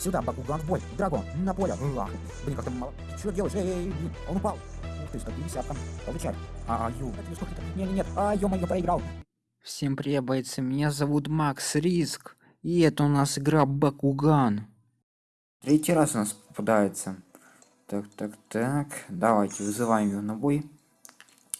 Сюда, Бакуган в бой. Драгон, на поле. Ах, блин, как-то мало. Ты что делаешь? Эй, эй, блин, он упал. Ух ты, 150 там. Получай. А, ю, Не, не, нет. А, ё-моё, проиграл. Всем привет, бойцы, меня зовут Макс Риск, и это у нас игра Бакуган. Третий раз у нас попадается. Так, так, так, давайте вызываем ее на бой.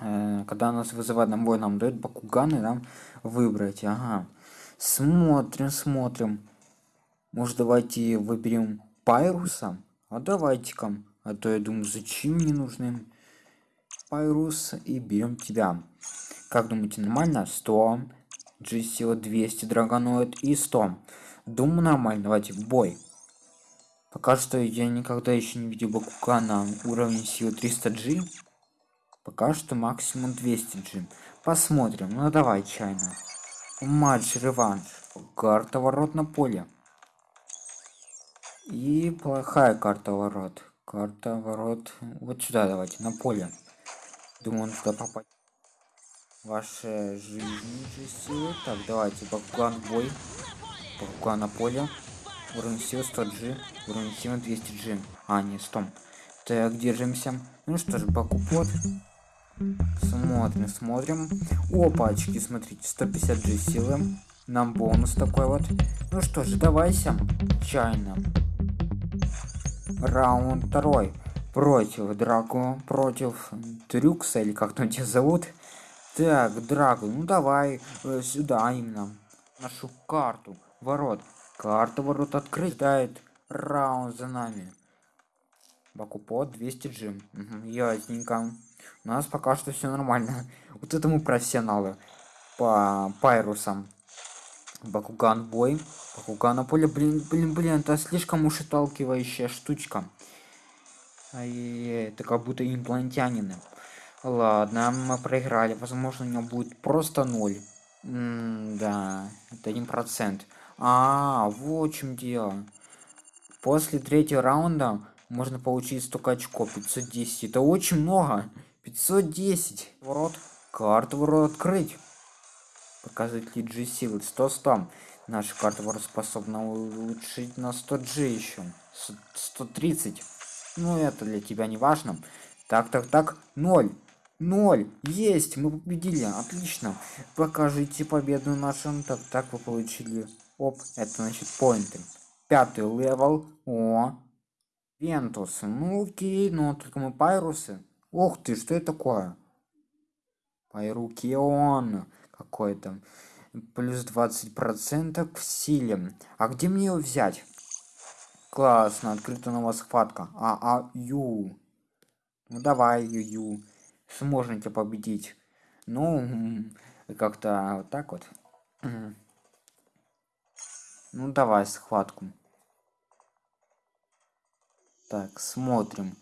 Э, когда нас вызывают на бой, нам дают Бакуган и нам выбрать, ага. Смотрим, смотрим. Может давайте выберем Пайруса? А давайте-ка. А то я думаю, зачем мне нужны Пайрус и берем тебя. Как думаете, нормально? 100, G 200 драгоноид и 100. Думаю, нормально. Давайте в бой. Пока что я никогда еще не видел Бакука на уровне силы 300G. Пока что максимум 200G. Посмотрим. Ну давай, чайно. Матч, реванш. Карта ворот на поле. И плохая карта ворот. Карта ворот. Вот сюда давайте, на поле. Думаю, он сюда попасть ваши жизни же силы. Так, давайте, Бакуган бой. Бакуган на поле. Уровень силы 100G. Уровень силы 200G. А, не, 100. Так, держимся. Ну что ж, Бакупот. Смотрим, смотрим. Опачки, смотрите, 150G силы. Нам бонус такой вот. Ну что ж, давайся. Чайно. Раунд второй. Против Драку, против Трюкса, или как там тебя зовут. Так, Драго, ну давай э, сюда именно. Нашу карту. Ворот. Карта ворот открыть. Дает раунд за нами. Бакупот 200 джим. Угу, ясненько. У нас пока что все нормально. Вот это мы профессионалы. По пайрусам. Бакуган бой. Бакуган на поле. Блин, блин, блин, это слишком уж отталкивающая штучка. Ай, это как будто имплантянины. Ладно, мы проиграли. Возможно, у него будет просто ноль. М да, это один процент. А, вот в чем дело. После третьего раунда можно получить столько очков. 510. Это очень много. 510. Ворот. Карту ворот открыть. Показывает ли G силы. 100 100. Наша карта способна улучшить на 100 G еще. 130. Ну, это для тебя не важно. Так, так, так. 0. Ноль. Есть, мы победили. Отлично. Покажите победу нашим. Так, так вы получили. Оп, это значит поинты. Пятый level. О. Ventus. Ну окей, но только мы Pyrus ы. Ух ты, что это такое? Пайрукион какой-то. Плюс 20% в силе. А где мне его взять? Классно, открыта новая схватка. А, а, ю. Ну давай, ю, ю сможете победить. Ну, как-то вот так вот. Ну, давай схватку. Так, смотрим.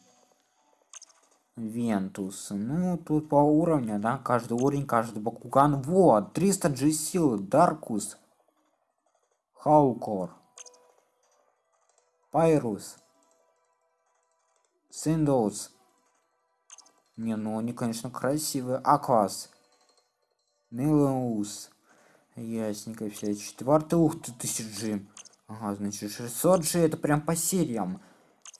Вентус. Ну, тут по уровню, да, каждый уровень, каждый Бакуган. Вот, 300 G силы, Даркус. Хаукор. Пайрус. Синдоус. Не, ну они, конечно, красивые. Аквас. Нилаус. Ясненько все. Четвертый, ух ты, тысяч G. Ага, значит, 600 G это прям по сериям.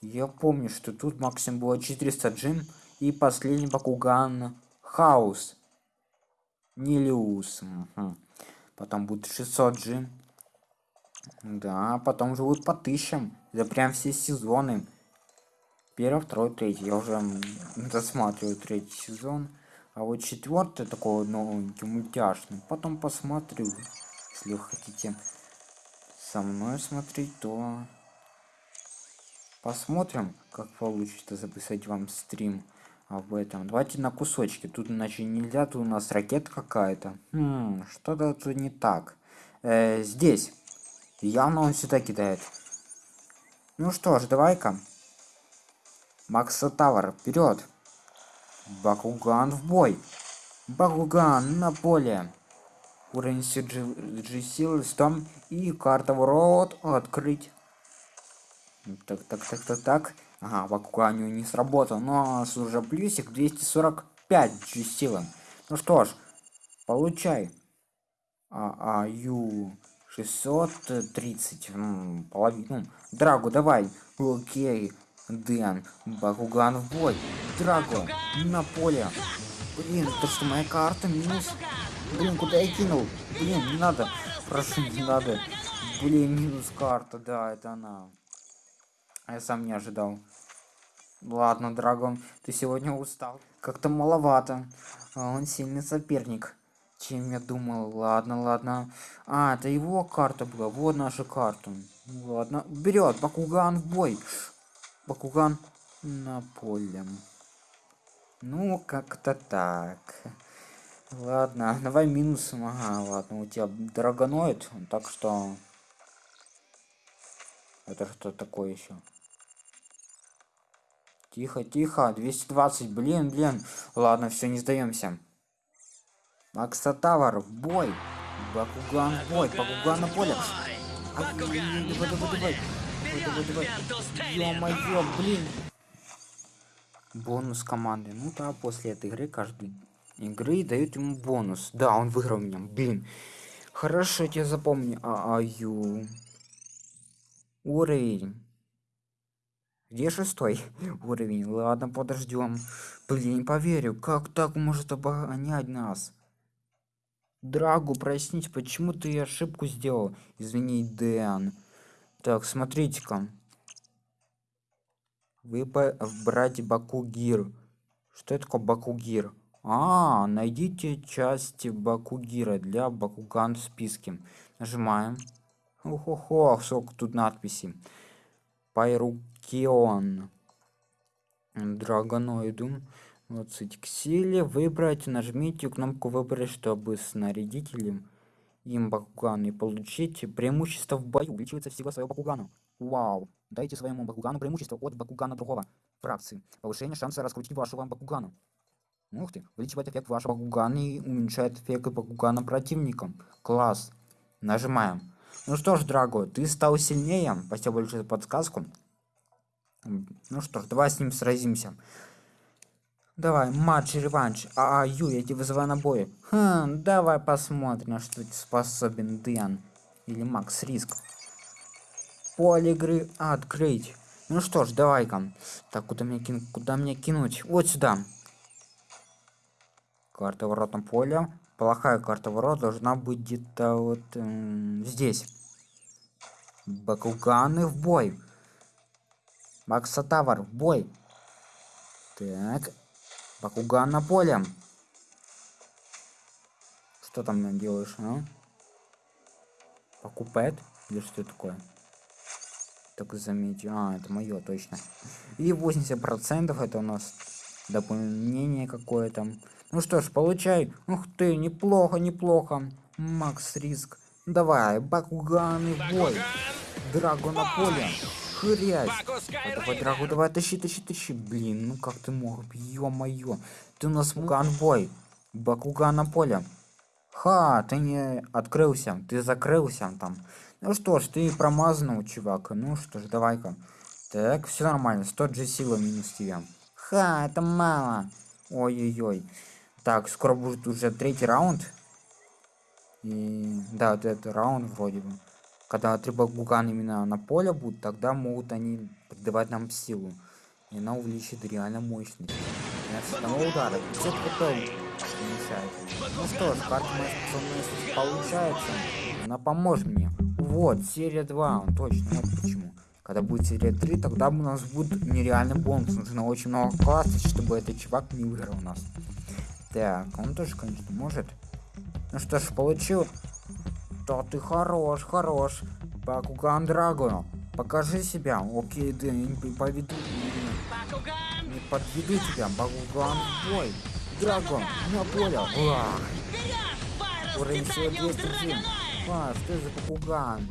Я помню, что тут максимум было 400 G. И последний Бакуган Хаус. Нилиус. Угу. Потом будет 600 G. Да, потом живут по тысячам. Это прям все сезоны. Первый, второй, третий. Я уже досматриваю третий сезон. А вот четвертый такой новенький, мультяшный. Потом посмотрю. Если вы хотите со мной смотреть, то посмотрим, как получится записать вам стрим об этом. Давайте на кусочки. Тут иначе нельзя, тут у нас ракета какая-то. Хм, что-то тут не так. Э, здесь. Явно он сюда кидает. Ну что ж, давай-ка. Макса Тавр, вперед! Бакуган в бой! Бакуган на поле! Уровень CG силы 100 и карта ворот открыть. Так, так, так, так, так. Ага, Бакуган не сработал, но у нас уже плюсик 245 G силы. Ну что ж, получай. А, а, ю. 630. м, Половину. Драгу, давай. Окей. Дэн. Бакуган в бой. Драгу. На поле. Блин, это что, моя карта минус? Блин, куда я кинул? Блин, не надо. Прошу, не надо. Блин, минус карта, да, это она. Я сам не ожидал. Ладно, Драгон, ты сегодня устал. Как-то маловато. А он сильный соперник. Чем я думал. Ладно, ладно. А, это его карта была. Вот наша карта. Ладно. Вперед, Бакуган в бой. Бакуган на поле. Ну, как-то так. Ладно, давай минус. Ага, ладно, у тебя драгоноид, так что... Это что такое еще? Тихо, тихо, 220, блин, блин. Ладно, все, не сдаемся. Максатавар, в бой. Бакуган в бой, Бакуган на поле. А. Давай, давай, давай. Ё-моё, блин. Бонус команды. Ну да, после этой игры каждой игры дают ему бонус. Да, он выиграл меня. Блин. Хорошо, я тебя запомню. А, аю. Уровень. Где шестой уровень? Ладно, подождем. Блин, не поверю. Как так может обгонять нас? Драгу, прояснить, почему ты ошибку сделал? Извини, Дэн. Так, смотрите-ка. Вы брать Бакугир. Что это такое Бакугир? А, найдите части Бакугира для Бакуган в списке. Нажимаем. Ох-ох-ох, сколько тут надписи. Пайрукион. Драгоноиду. Вот к силе выбрать. Нажмите кнопку выбрать, чтобы снарядителем им Бакуган и получить преимущество в бою. Увеличивается всего своего Бакугану. Вау. Дайте своему Бакугану преимущество от Бакугана другого фракции. Повышение шанса раскрутить вашего Бакугану. Ух ты, увеличивает эффект вашего Бакугана и уменьшает эффект Бакугана противникам. Класс. Нажимаем. Ну что ж, Драго, ты стал сильнее. Спасибо большое за подсказку. Ну что ж, давай с ним сразимся. Давай, матч, реванш. А, а, Ю, я тебя вызываю на бой. Хм, давай посмотрим, на что способен Дэн. Или Макс Риск. Поле игры открыть. Ну что ж, давай-ка. Так, куда мне, кин... куда мне кинуть? Вот сюда. Карта воротом поля. Плохая карта ворот должна быть где-то вот эм, здесь. Бакуганы в бой. Максатавар в бой. Так. Бакуган на поле. Что там делаешь, а? Покупает? Или что такое? Так заметьте. А, это мое точно. И 80% это у нас дополнение какое-то. Ну что ж, получай. Ух ты, неплохо, неплохо. Макс Риск. Давай, Бакуган в бой. Драго на поле. Хрясь. Давай, Драгу, давай, тащи, тащи, тащи. Блин, ну как ты мог? Ё-моё. Ты у нас бой. Бакуган на поле. Ха, ты не открылся. Ты закрылся там. Ну что ж, ты промазанный, чувак. Ну что ж, давай-ка. Так, все нормально. 100 же сила минус тебя. Ха, это мало. Ой-ой-ой. Так, скоро будет уже третий раунд. И да, вот этот раунд вроде бы. Когда три бакугана именно на поле будут, тогда могут они придавать нам силу. И она увеличит реально мощность. с одного удара 500 хп мешает. Ну что ж, карта способности получается. Она поможет мне. Вот, серия 2, точно, вот почему. Когда будет серия 3, тогда у нас будет нереальный бонус. Нужно очень много классов, чтобы этот чувак не выиграл у нас. Так, он тоже, конечно, может. Ну что ж, получил. Да ты хорош, хорош. Бакуган Драго, покажи себя. Окей, да, не поведу. Не, подведу тебя. Бакуган бой. Драго, на поле. Уах. Уровень всего 201. А, что за Бакуган?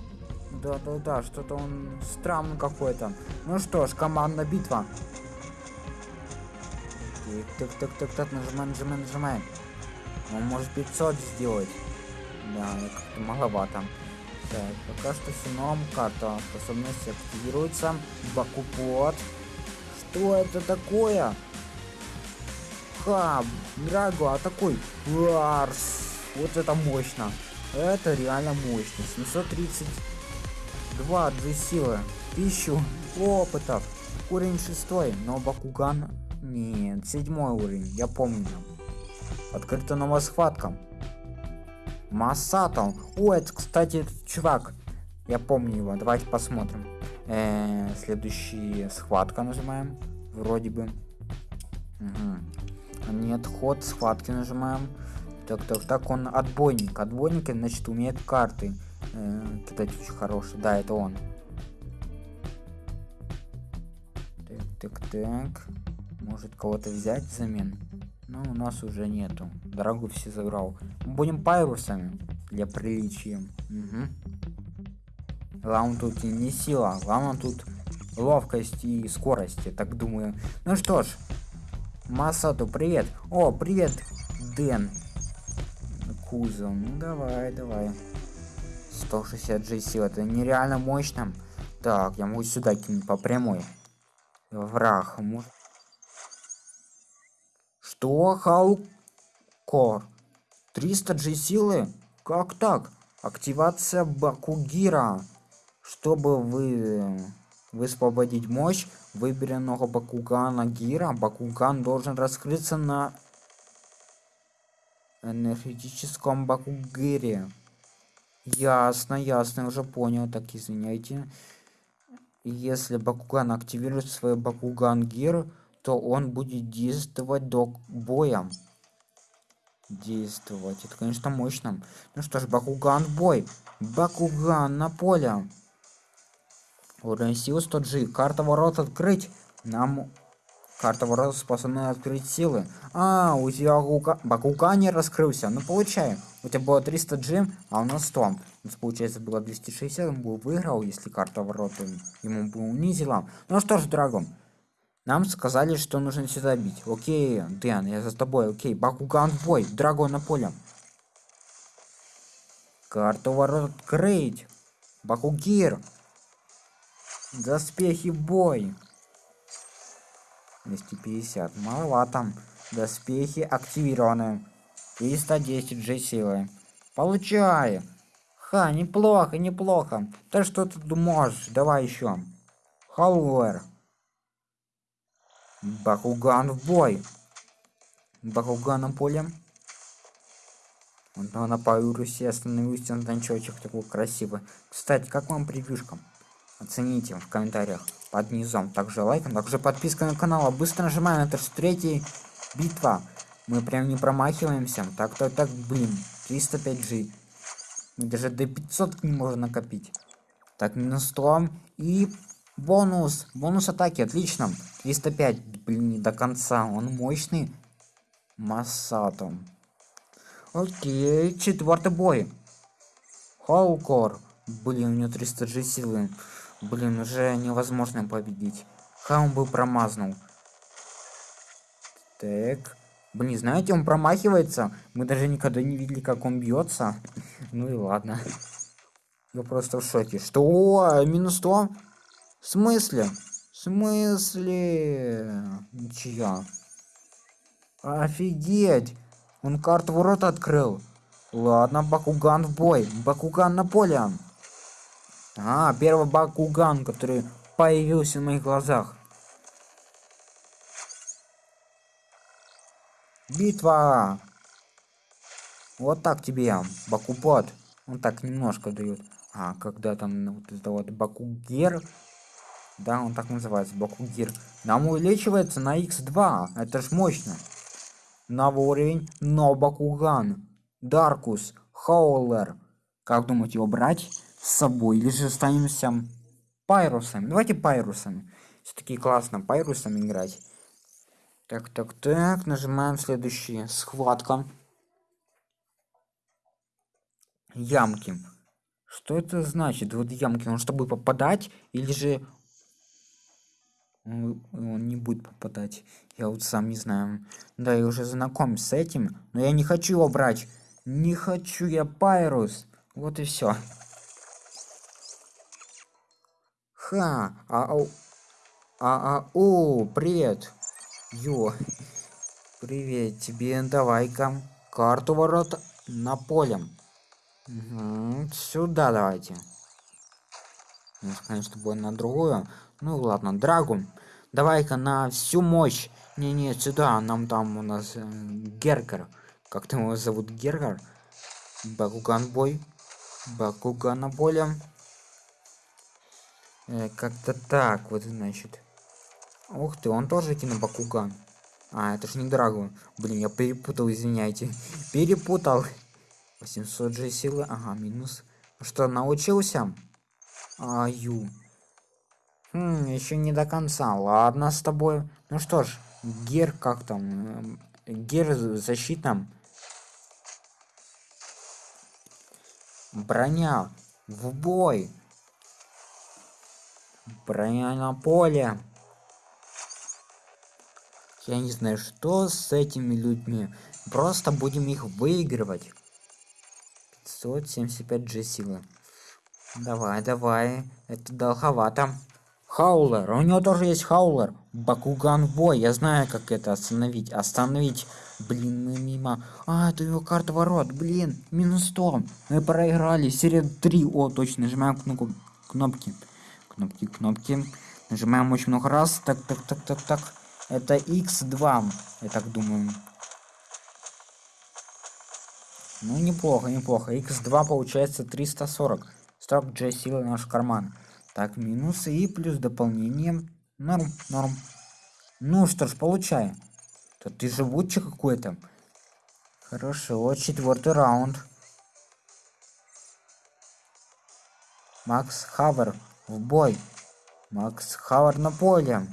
Да-да-да, что-то он странный какой-то. Ну что ж, командная битва. Так, так, так, так, нажимай, нажимай, нажимай. Он может 500 сделать. Да, как-то маловато. Так, пока что сином карта способности активируется. Бакупот. Что это такое? Ха, Драго, атакуй. Ларс. Вот это мощно. Это реально мощно. 732 G силы. 1000 опытов. Уровень шестой, но Бакуган... Нет, седьмой уровень, я помню. Открыта новая схватка. Масато. О, это, кстати, этот чувак. Я помню его. Давайте посмотрим. Э -э, следующая схватка нажимаем. Вроде бы. Угу. Нет, ход схватки нажимаем. Так, так, так, он отбойник. Отбойник, значит, умеет карты э, кидать очень хорошие. Да, это он. Так, так, так. Может кого-то взять взамен? Но у нас уже нету. Дорогу все забрал. Будем пайрусами для приличия. Угу. Главное тут не сила, главное тут ловкость и скорость, я так думаю. Ну что ж, Масату, привет. О, привет, Дэн. Кузов, ну давай, давай. 160 G сил, это нереально мощно. Так, я могу сюда кинуть по прямой. Враг, может... Что? Халкор? 300 G силы? Как так? Активация Бакугира. Чтобы вы высвободить мощь выбранного Бакугана Гира, Бакуган должен раскрыться на энергетическом Бакугире. Ясно, ясно, уже понял, так извиняйте. Если Бакуган активирует свой Бакуган Гир, то он будет действовать до боя. Действовать. Это, конечно, мощно. Ну что ж, Бакуган бой. Бакуган на поле. Уровень силы 100G. Карта ворот открыть. Нам карта ворот способна открыть силы. А, у тебя Бакуга... Бакуган не раскрылся. Ну, получаем. У тебя было 300G, а у нас 100. У нас, получается, было 260. Он бы выиграл, если карта ворот ему бы унизила. Ну что ж, Драгон. Нам сказали, что нужно сюда бить. Окей, Дэн, я за тобой. Окей, Бакуган в бой. Драгон на поле. Карту ворот открыть. Бакугир. Доспехи бой. 250. Маловато. Доспехи активированы. 310 G силы. Получай. Ха, неплохо, неплохо. Да что ты можешь? Давай еще. Хауэр. Бакуган в бой. Бакуган на поле. Он на Паурусе остановился на танчочек такой красивый. Кстати, как вам превьюшка? Оцените в комментариях под низом. Также лайком, также подписка на канал. Быстро нажимаем, это же третья битва. Мы прям не промахиваемся. Так, так, так, блин. 305G. Мы даже до 500 не можем накопить. Так, минус 100. И Бонус. Бонус атаки. Отлично. 305. Блин, не до конца. Он мощный. Массато. Окей. Четвертый бой. Хаукор. Блин, у него 300 G силы. Блин, уже невозможно победить. Ха, он был промазнул. Так. Блин, знаете, он промахивается. Мы даже никогда не видели, как он бьется. Ну и ладно. Я просто в шоке. Что? Минус 100? В смысле? В смысле? Ничья. Офигеть! Он карту ворот открыл. Ладно, Бакуган в бой. Бакуган на поле. А, первый Бакуган, который появился в моих глазах. Битва! Вот так тебе, Бакупот. Он так немножко дает. А, когда там вот это вот Бакугер да, он так называется, Бакугир. Нам увеличивается на x2. Это ж мощно. Новый уровень, но Бакуган. Даркус, Хаулер. Как думаете, его брать с собой? Или же останемся пайрусами? Давайте пайрусами. Все-таки классно пайрусами играть. Так, так, так. Нажимаем следующие. Схватка. Ямки. Что это значит? Вот ямки, он чтобы попадать, или же он, не будет попадать. Я вот сам не знаю. Да, я уже знаком с этим, но я не хочу его брать. Не хочу я Пайрус. Вот и все. Ха, а, а, а, а, о, привет. Ё, привет тебе, давай-ка карту ворот на поле. Мгм, Сюда давайте. У нас, конечно, будет на другую. Ну ладно, Драгу. Давай-ка на всю мощь. Не-не, сюда. Нам там у нас э, Гергер. Как там его зовут? Гергер? Бакуган бой. Бакуган на поле. Э, Как-то так, вот значит. Ух ты, он тоже кинобакуган. А, это ж не Драгу. Блин, я перепутал, извиняйте. Перепутал. 800 же силы. Ага, минус. Что, научился? Аю. Хм, еще не до конца. Ладно с тобой. Ну что ж, Гер как там? Эм, Гер защита. Броня. В бой. Броня на поле. Я не знаю, что с этими людьми. Просто будем их выигрывать. 575 G силы. Давай, давай. Это долговато. Хаулер. У него тоже есть хаулер. Бакуган бой. Я знаю, как это остановить. Остановить. Блин, мы мимо. А, это его карта ворот. Блин, минус 100. Мы проиграли. Серия 3. О, точно. Нажимаем кнопку. Кнопки. Кнопки, кнопки. Нажимаем очень много раз. Так, так, так, так, так. Это x2. Я так думаю. Ну, неплохо, неплохо. x2 получается 340. 40 G силы наш карман. Так, минусы и плюс дополнение. Норм, норм. Ну что ж, получай. То ты живучий какой-то. Хорошо, четвертый раунд. Макс Хавер в бой. Макс Хавер на поле.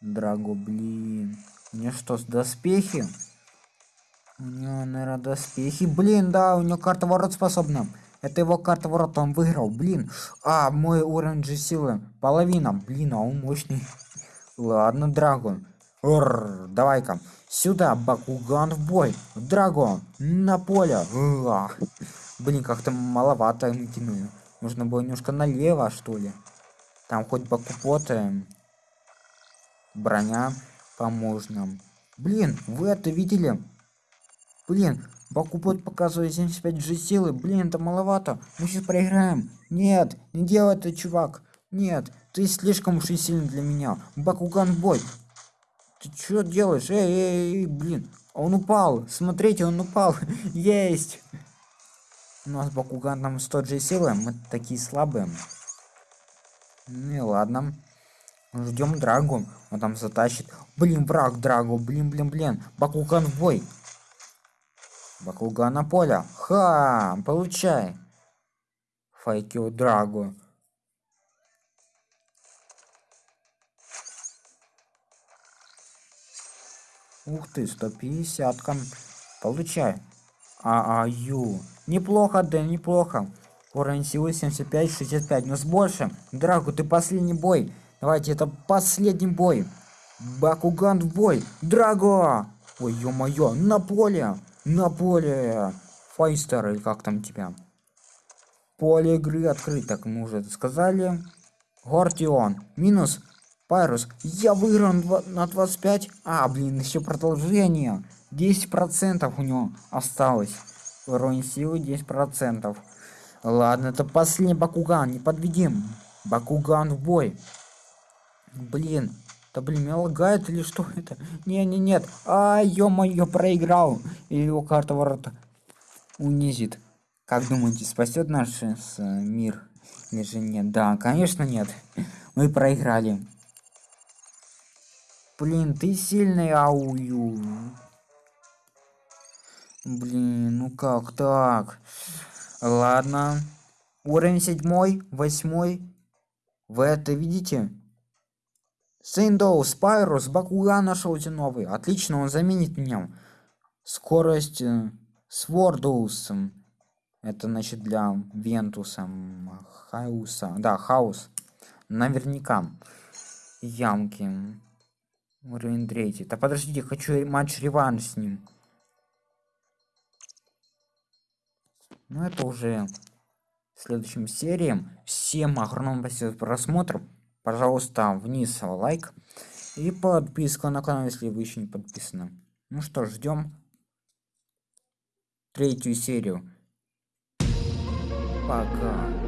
Драго, блин. У него что, с доспехи? У него, наверное, доспехи. Блин, да, у него карта ворот способна. Это его карта ворот, он выиграл. Блин. А, мой уровень же силы. Половина. Блин, а он мощный. Ладно, Драгон. Давай-ка. Сюда, Бакуган в бой. Драгон, на поле. Уа. Блин, как-то маловато мы. Нужно было немножко налево, что ли. Там хоть Бакупоты. Броня поможет нам. Блин, вы это видели? Блин, Бакупот показывает 75 же силы. Блин, это маловато. Мы сейчас проиграем. Нет, не делай это, чувак. Нет, ты слишком уж и сильный для меня. Бакуган бой. Ты что делаешь? Эй, эй, эй, блин. Он упал. Смотрите, он упал. Есть. У нас Бакуган там 100 же силы. Мы такие слабые. Ну и ладно. Ждем Драгу. Он там затащит. Блин, враг Драгу. Блин, блин, блин. Бакуган бой. Бакуган на поле. Ха! Получай. Файкио Драгу. Ух ты, 150 -ка. Получай. А, а, ю. Неплохо, да, неплохо. Уровень силы 75, 65. Но с больше. Драгу, ты последний бой. Давайте, это последний бой. Бакуган в бой. Драго! Ой, ё-моё, на поле. На поле. Файстер, или как там тебя? Поле игры открыто, как мы уже сказали. Гортион. Минус. Пайрус. Я выиграл на два- на 25. А, блин, еще продолжение. 10% у него осталось. Уровень силы 10%. Ладно, это последний Бакуган. Не подведим. Бакуган в бой. Блин. Да блин, меня лагает или что это? Не, не, нет. А, ё-моё, проиграл. И его карта ворота унизит. Как думаете, спасет наш э, э, мир? Или же нет? Да, конечно нет. Мы проиграли. Блин, ты сильный, аую. Блин, ну как так? Ладно. Уровень седьмой, восьмой. Вы это видите? Сейндоу, Спайрус, Бакуган нашелся новый. Отлично, он заменит меня. Скорость э, Свордус. Это значит для Вентуса. Хауса. Да, Хаус. Наверняка. Ямки. Уровень третий. Да подождите, хочу матч реванш с ним. Ну это уже в следующем серии. Всем огромное спасибо за просмотр. Пожалуйста, вниз лайк и подписка на канал, если вы еще не подписаны. Ну что, ждем третью серию. Пока.